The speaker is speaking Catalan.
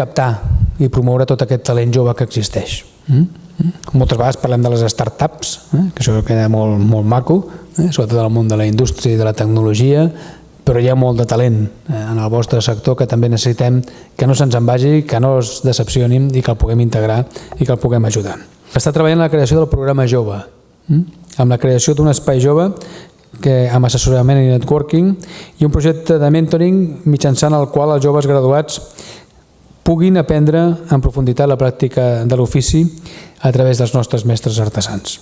captar i promoure tot aquest talent jove que existeix. Mm? Mm? Moltes vegades parlem de les startups, eh? que això queda molt, molt maco, eh? sobretot en el món de la indústria i de la tecnologia, però hi ha molt de talent eh, en el vostre sector que també necessitem que no se'ns en vagi, que no es decepcionin i que el puguem integrar i que el puguem ajudar. Està treballant en la creació del programa Jove, mm? amb la creació d'un espai jove que, amb assessorament i networking i un projecte de mentoring mitjançant el qual els joves graduats puguin aprendre en profunditat la pràctica de l'ofici a través dels nostres mestres artesans.